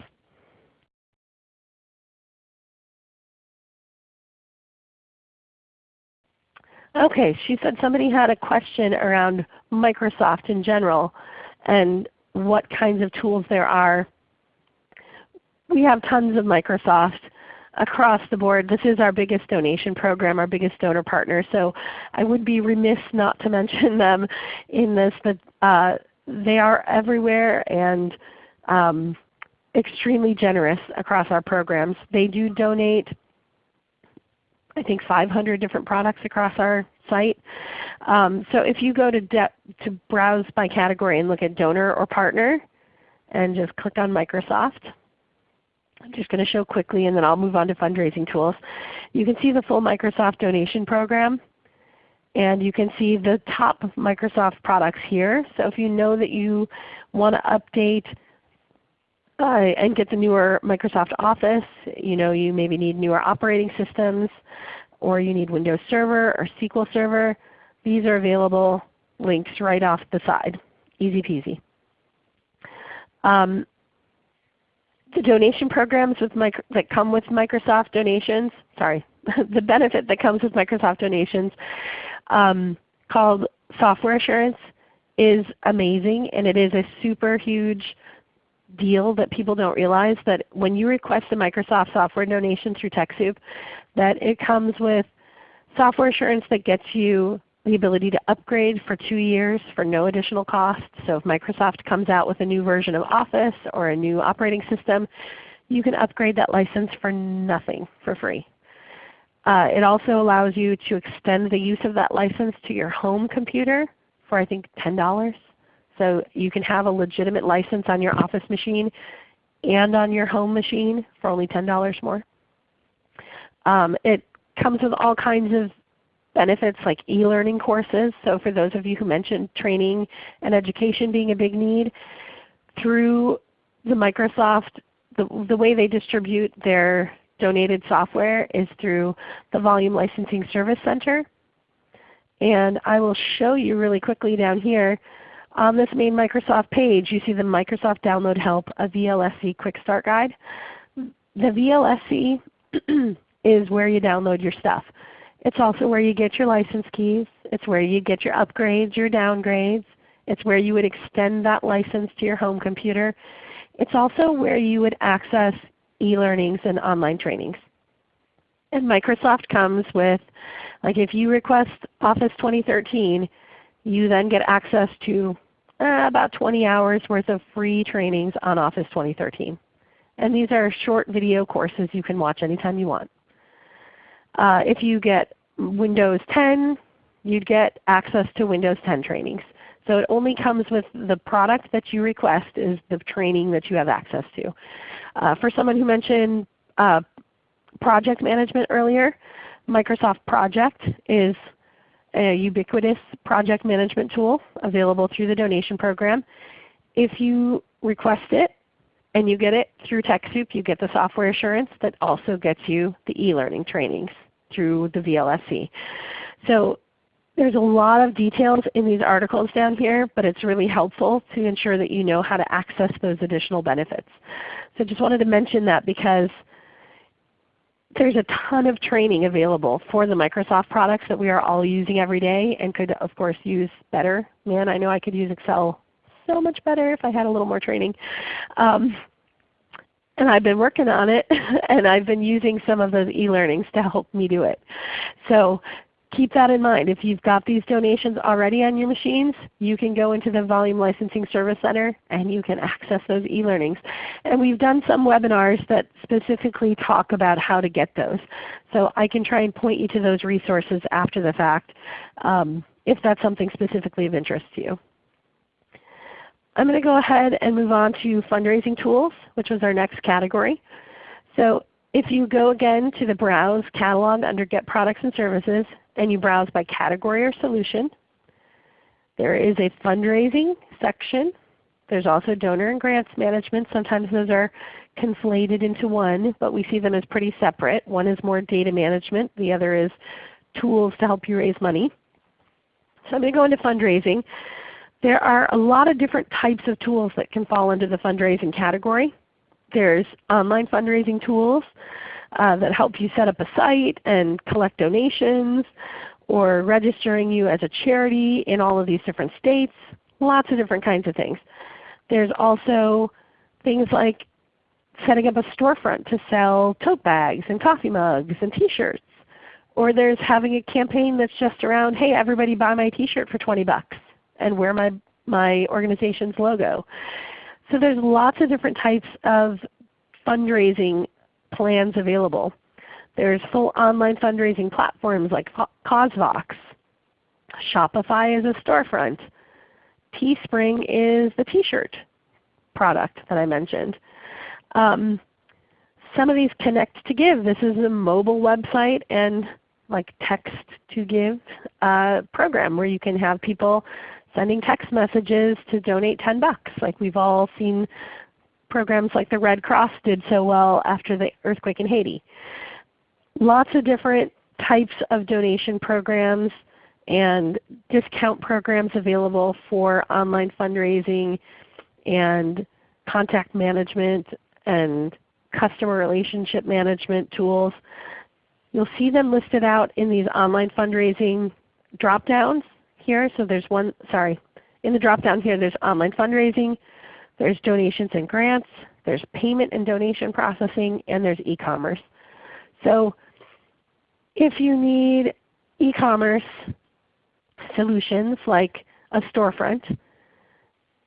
Okay, she said somebody had a question around Microsoft in general and what kinds of tools there are. We have tons of Microsoft across the board. This is our biggest donation program, our biggest donor partner. So I would be remiss not to mention them in this, but uh, they are everywhere and um, extremely generous across our programs. They do donate I think 500 different products across our site. Um, so if you go to, to browse by category and look at donor or partner and just click on Microsoft, I'm just going to show quickly and then I'll move on to fundraising tools. You can see the full Microsoft donation program and you can see the top Microsoft products here. So if you know that you want to update uh, and get the newer Microsoft Office, you know you maybe need newer operating systems or you need Windows Server or SQL Server, these are available links right off the side. Easy peasy. Um, the donation programs with micro, that come with Microsoft donations, sorry, the benefit that comes with Microsoft donations um, called Software Assurance is amazing and it is a super huge deal that people don't realize that when you request a Microsoft software donation through TechSoup, that it comes with software assurance that gets you the ability to upgrade for two years for no additional cost. So if Microsoft comes out with a new version of Office or a new operating system, you can upgrade that license for nothing, for free. Uh, it also allows you to extend the use of that license to your home computer for I think $10. So you can have a legitimate license on your Office machine and on your home machine for only $10 more. Um, it comes with all kinds of benefits like e-learning courses. So for those of you who mentioned training and education being a big need, through the Microsoft, the, the way they distribute their donated software is through the Volume Licensing Service Center. And I will show you really quickly down here on this main Microsoft page, you see the Microsoft Download Help, a VLSC Quick Start Guide. The VLSC is where you download your stuff. It's also where you get your license keys. It's where you get your upgrades, your downgrades. It's where you would extend that license to your home computer. It's also where you would access e-learnings and online trainings. And Microsoft comes with, like if you request Office 2013, you then get access to uh, about 20 hours worth of free trainings on Office 2013. And these are short video courses you can watch anytime you want. Uh, if you get Windows 10, you'd get access to Windows 10 trainings. So it only comes with the product that you request is the training that you have access to. Uh, for someone who mentioned uh, project management earlier, Microsoft Project is a ubiquitous project management tool available through the donation program. If you request it and you get it through TechSoup, you get the software assurance that also gets you the e-learning trainings through the VLSC. So there's a lot of details in these articles down here, but it's really helpful to ensure that you know how to access those additional benefits. So just wanted to mention that because there's a ton of training available for the Microsoft products that we are all using every day and could of course use better. Man, I know I could use Excel so much better if I had a little more training. Um, and I've been working on it and I've been using some of those e-learnings to help me do it. So keep that in mind. If you've got these donations already on your machines, you can go into the Volume Licensing Service Center and you can access those e-learnings. And we've done some webinars that specifically talk about how to get those. So I can try and point you to those resources after the fact um, if that's something specifically of interest to you. I'm going to go ahead and move on to fundraising tools, which was our next category. So if you go again to the Browse catalog under Get Products and Services, and you browse by category or solution. There is a fundraising section. There's also donor and grants management. Sometimes those are conflated into one, but we see them as pretty separate. One is more data management. The other is tools to help you raise money. So I'm going to go into fundraising. There are a lot of different types of tools that can fall into the fundraising category. There's online fundraising tools uh, that help you set up a site and collect donations or registering you as a charity in all of these different states. Lots of different kinds of things. There's also things like setting up a storefront to sell tote bags and coffee mugs and T-shirts. Or there's having a campaign that's just around, hey everybody buy my T-shirt for 20 bucks and wear my, my organization's logo. So there's lots of different types of fundraising plans available. There's full online fundraising platforms like CauseVox. Shopify is a storefront. Teespring is the T-shirt product that I mentioned. Um, some of these connect to give. This is a mobile website and like text to give uh, program where you can have people sending text messages to donate 10 bucks. Like we've all seen programs like the Red Cross did so well after the earthquake in Haiti. Lots of different types of donation programs and discount programs available for online fundraising and contact management and customer relationship management tools. You'll see them listed out in these online fundraising drop downs here. So there's one, sorry, in the drop down here there's online fundraising, There's donations and grants, there's payment and donation processing, and there's e-commerce. So if you need e-commerce solutions like a storefront,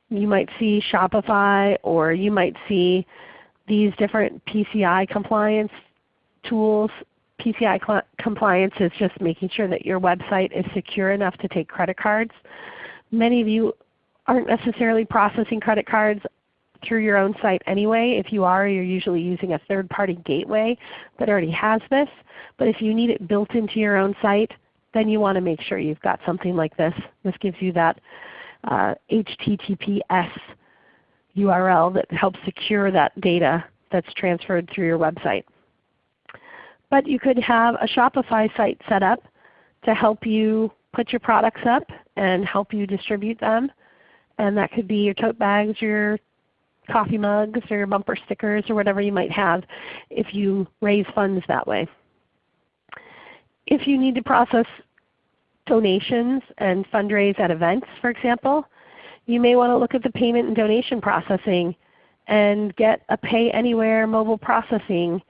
you might see Shopify or you might see these different PCI compliance tools. PCI compliance is just making sure that your website is secure enough to take credit cards. Many of you aren't necessarily processing credit cards through your own site anyway. If you are, you're usually using a third-party gateway that already has this. But if you need it built into your own site, then you want to make sure you've got something like this. This gives you that uh, HTTPS URL that helps secure that data that's transferred through your website. But you could have a Shopify site set up to help you put your products up and help you distribute them. And that could be your tote bags, your coffee mugs, or your bumper stickers, or whatever you might have if you raise funds that way. If you need to process donations and fundraise at events, for example, you may want to look at the payment and donation processing and get a Pay Anywhere mobile processing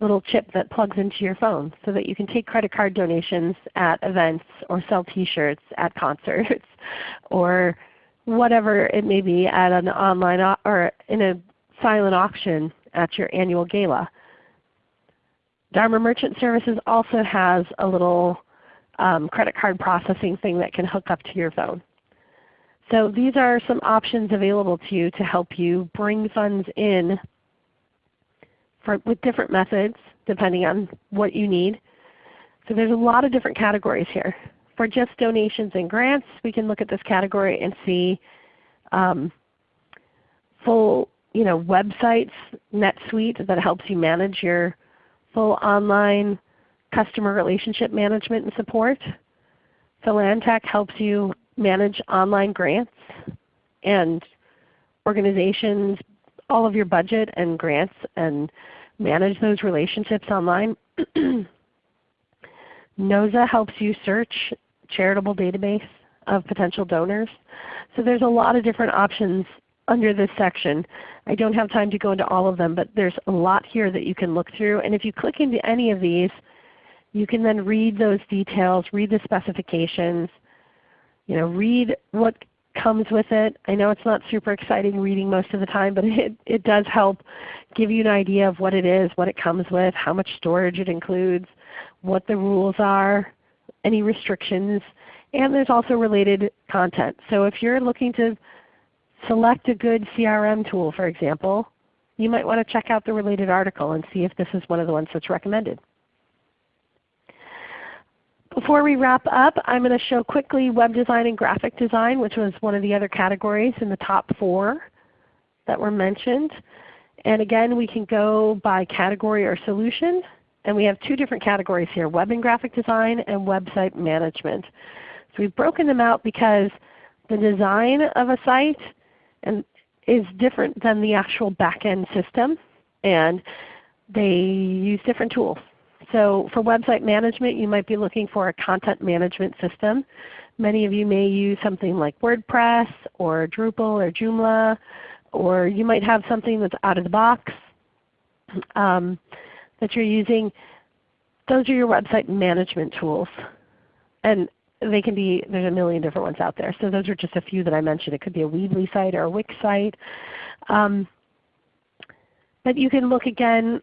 little chip that plugs into your phone so that you can take credit card donations at events or sell t-shirts at concerts or whatever it may be at an online or in a silent auction at your annual gala. Dharma Merchant Services also has a little um, credit card processing thing that can hook up to your phone. So these are some options available to you to help you bring funds in with different methods depending on what you need. So there's a lot of different categories here. For just donations and grants, we can look at this category and see um, full you know, websites, NetSuite that helps you manage your full online customer relationship management and support. Philantech helps you manage online grants and organizations, all of your budget and grants and manage those relationships online. NOZA helps you search charitable database of potential donors. So there's a lot of different options under this section. I don't have time to go into all of them, but there's a lot here that you can look through. And if you click into any of these, you can then read those details, read the specifications, you know, read what comes with it. I know it's not super exciting reading most of the time, but it, it does help give you an idea of what it is, what it comes with, how much storage it includes, what the rules are, any restrictions, and there's also related content. So if you're looking to select a good CRM tool for example, you might want to check out the related article and see if this is one of the ones that's recommended. Before we wrap up, I'm going to show quickly web design and graphic design, which was one of the other categories in the top four that were mentioned. And again, we can go by category or solution. And we have two different categories here, web and graphic design and website management. So we've broken them out because the design of a site and is different than the actual back-end system. And they use different tools. So for website management, you might be looking for a content management system. Many of you may use something like WordPress or Drupal or Joomla, or you might have something that's out of the box um, that you're using. Those are your website management tools. And they can be, there's a million different ones out there. So those are just a few that I mentioned. It could be a Weebly site or a Wix site. Um, but you can look again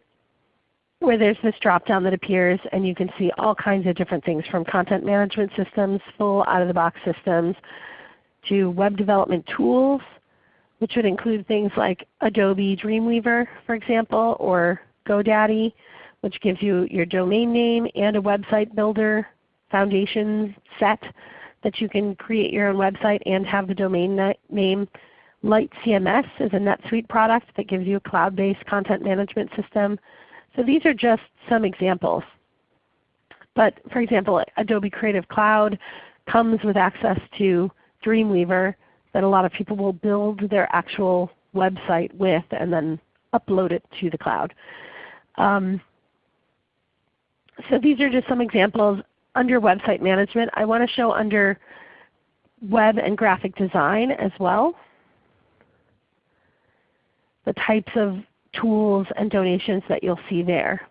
where there's this drop down that appears and you can see all kinds of different things from content management systems, full out-of-the-box systems, to web development tools, which would include things like Adobe Dreamweaver for example, or GoDaddy, which gives you your domain name and a website builder foundation set that you can create your own website and have the domain name. Light CMS is a NetSuite product that gives you a cloud-based content management system. So these are just some examples. But for example, Adobe Creative Cloud comes with access to Dreamweaver that a lot of people will build their actual website with and then upload it to the cloud. Um, so these are just some examples under website management. I want to show under web and graphic design as well. the types of tools and donations that you'll see there.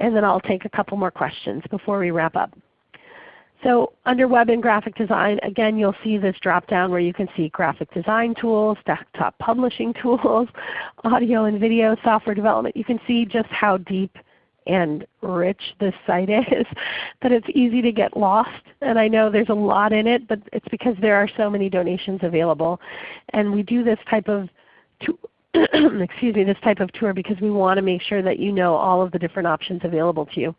And then I'll take a couple more questions before we wrap up. So under Web and Graphic Design, again you'll see this drop down where you can see graphic design tools, desktop publishing tools, audio and video, software development. You can see just how deep and rich this site is that it's easy to get lost. And I know there's a lot in it, but it's because there are so many donations available. And we do this type of excuse me, this type of tour because we want to make sure that you know all of the different options available to you.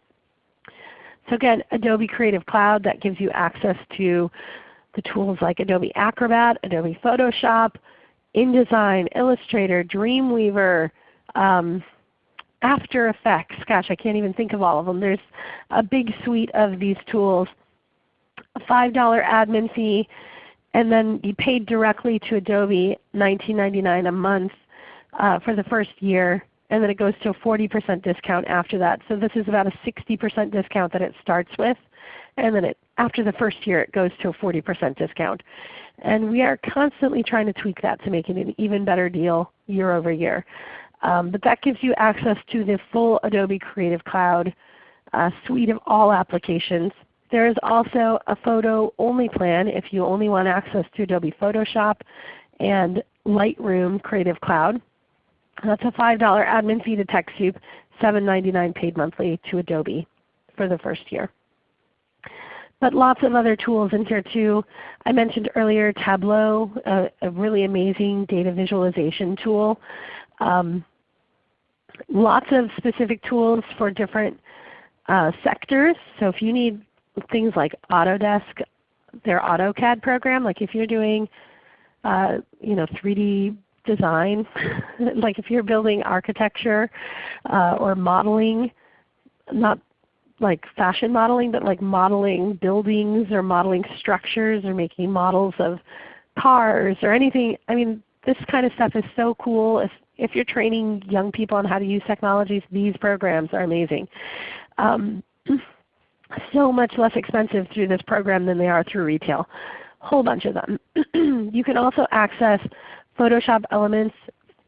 So again, Adobe Creative Cloud that gives you access to the tools like Adobe Acrobat, Adobe Photoshop, InDesign, Illustrator, Dreamweaver, um, After Effects. Gosh, I can't even think of all of them. There's a big suite of these tools. A $5 admin fee, and then you paid directly to Adobe $19.99 a month uh, for the first year, and then it goes to a 40% discount after that. So this is about a 60% discount that it starts with, and then it, after the first year it goes to a 40% discount. And we are constantly trying to tweak that to make it an even better deal year over year. Um, but that gives you access to the full Adobe Creative Cloud uh, suite of all applications. There is also a photo only plan if you only want access to Adobe Photoshop and Lightroom Creative Cloud. That's a $5 admin fee to TechSoup, $7.99 paid monthly to Adobe for the first year. But lots of other tools in here too. I mentioned earlier Tableau, a, a really amazing data visualization tool. Um, lots of specific tools for different uh, sectors. So if you need things like Autodesk, their AutoCAD program, like if you're doing uh, you know, 3D design, like if you're building architecture uh, or modeling, not like fashion modeling, but like modeling buildings or modeling structures or making models of cars or anything. I mean, this kind of stuff is so cool. If, if you're training young people on how to use technologies, these programs are amazing. Um, so much less expensive through this program than they are through retail. Whole bunch of them. you can also access Photoshop Elements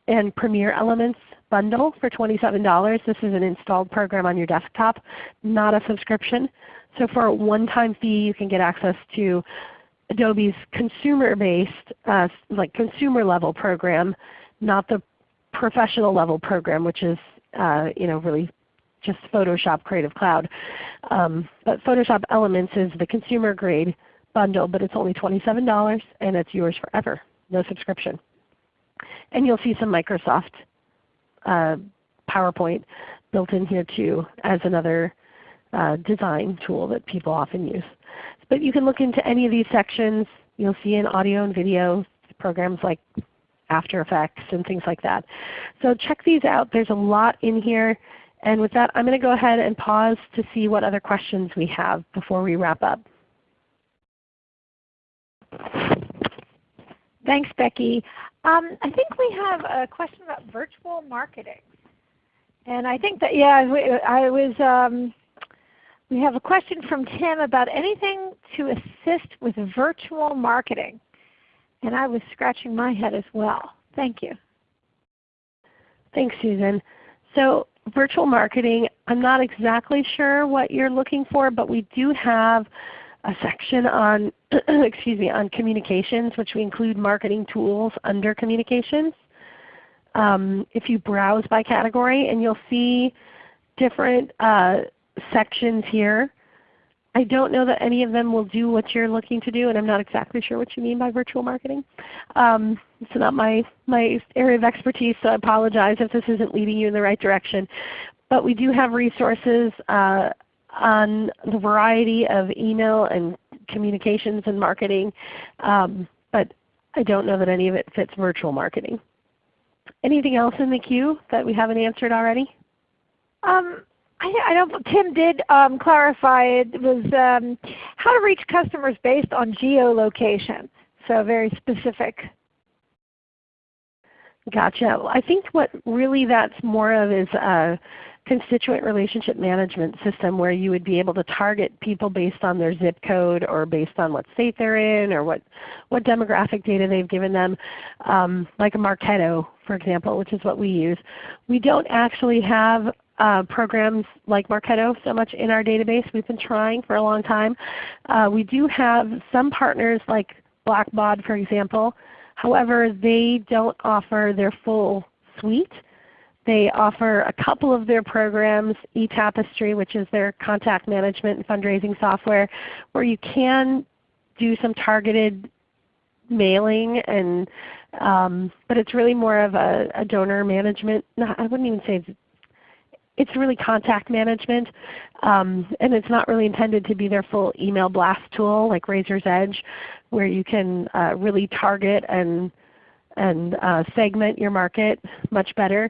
and Premiere Elements bundle for $27. This is an installed program on your desktop, not a subscription. So for a one-time fee you can get access to Adobe's consumer-based, uh, like consumer level program, not the professional level program which is uh, you know, really just Photoshop Creative Cloud. Um, but Photoshop Elements is the consumer grade bundle, but it's only $27 and it's yours forever, no subscription. And you'll see some Microsoft uh, PowerPoint built in here too as another uh, design tool that people often use. But you can look into any of these sections. You'll see in audio and video programs like After Effects and things like that. So check these out. There's a lot in here. And with that, I'm going to go ahead and pause to see what other questions we have before we wrap up. Thanks, Becky. Um, I think we have a question about virtual marketing. And I think that, yeah, I was, um, we have a question from Tim about anything to assist with virtual marketing. And I was scratching my head as well. Thank you. Thanks, Susan. So virtual marketing, I'm not exactly sure what you're looking for, but we do have a section on excuse me on communications, which we include marketing tools under communications. Um, if you browse by category, and you'll see different uh, sections here. I don't know that any of them will do what you're looking to do, and I'm not exactly sure what you mean by virtual marketing. Um, it's not my, my area of expertise, so I apologize if this isn't leading you in the right direction. But we do have resources uh, on the variety of email and communications and marketing, um, but I don't know that any of it fits virtual marketing. Anything else in the queue that we haven't answered already? Um, I, don't. Tim did um, clarify it was um, how to reach customers based on geolocation. So very specific. Gotcha. I think what really that's more of is a constituent relationship management system where you would be able to target people based on their zip code or based on what state they're in or what, what demographic data they've given them, um, like a Marketo for example, which is what we use. We don't actually have uh, programs like Marketo so much in our database. We've been trying for a long time. Uh, we do have some partners like Blackbaud for example. However, they don't offer their full suite. They offer a couple of their programs, eTapestry which is their contact management and fundraising software, where you can do some targeted mailing and um, but it's really more of a, a donor management. I wouldn't even say it's, really contact management, um, and it's not really intended to be their full email blast tool like Razor's Edge, where you can uh, really target and and uh, segment your market much better.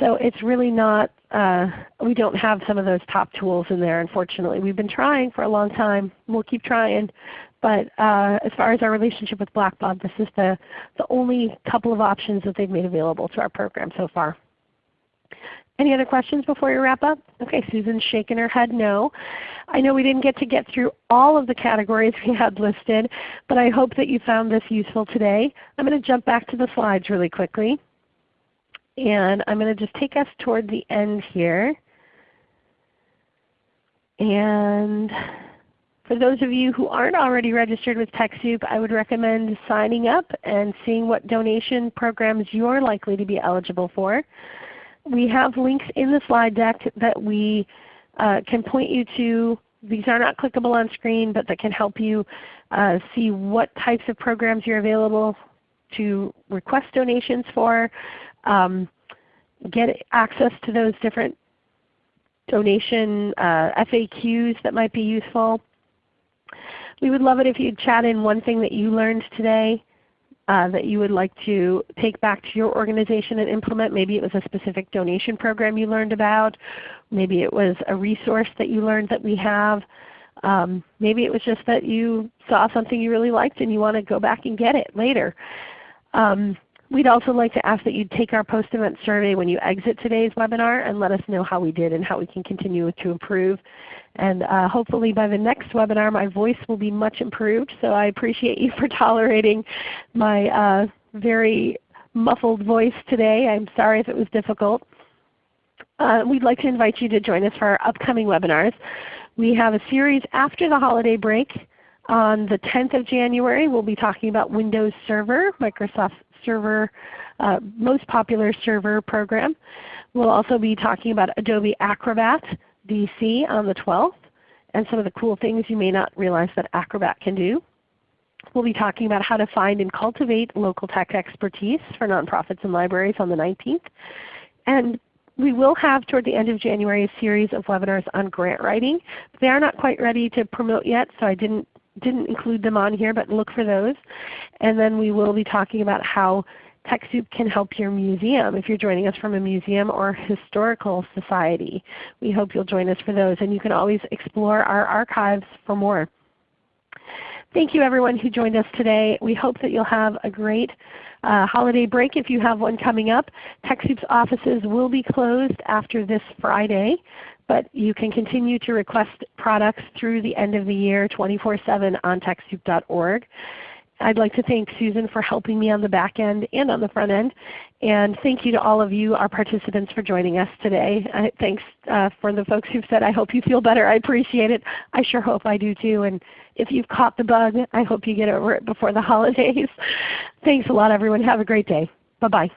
So it's really not, uh, we don't have some of those top tools in there unfortunately. We've been trying for a long time. We'll keep trying. But uh, as far as our relationship with Blackbaud, this is the, the only couple of options that they've made available to our program so far. Any other questions before we wrap up? Okay, Susan's shaking her head no. I know we didn't get to get through all of the categories we had listed, but I hope that you found this useful today. I'm going to jump back to the slides really quickly. And I'm going to just take us toward the end here. And for those of you who aren't already registered with TechSoup, I would recommend signing up and seeing what donation programs you're likely to be eligible for. We have links in the slide deck that we uh, can point you to. These are not clickable on screen, but that can help you uh, see what types of programs you're available to request donations for, um, get access to those different donation uh, FAQs that might be useful. We would love it if you'd chat in one thing that you learned today uh, that you would like to take back to your organization and implement. Maybe it was a specific donation program you learned about. Maybe it was a resource that you learned that we have. Um, maybe it was just that you saw something you really liked and you want to go back and get it later. Um, we'd also like to ask that you take our post-event survey when you exit today's webinar and let us know how we did and how we can continue to improve. And uh, hopefully by the next webinar my voice will be much improved. So I appreciate you for tolerating my uh, very muffled voice today. I'm sorry if it was difficult. Uh, we'd like to invite you to join us for our upcoming webinars. We have a series after the holiday break. On the 10th of January we'll be talking about Windows Server, Microsoft Server, uh, most popular server program. We'll also be talking about Adobe Acrobat, DC on the 12th and some of the cool things you may not realize that Acrobat can do. We'll be talking about how to find and cultivate local tech expertise for nonprofits and libraries on the 19th. And we will have toward the end of January a series of webinars on grant writing. They are not quite ready to promote yet, so I didn't, didn't include them on here, but look for those. And then we will be talking about how TechSoup can help your museum if you're joining us from a museum or historical society. We hope you'll join us for those and you can always explore our archives for more. Thank you everyone who joined us today. We hope that you'll have a great uh, holiday break if you have one coming up. TechSoup's offices will be closed after this Friday, but you can continue to request products through the end of the year 24-7 on TechSoup.org. I'd like to thank Susan for helping me on the back end and on the front end. And thank you to all of you, our participants, for joining us today. Uh, thanks uh, for the folks who've said, I hope you feel better. I appreciate it. I sure hope I do too. And if you've caught the bug, I hope you get over it before the holidays. thanks a lot everyone. Have a great day. Bye-bye.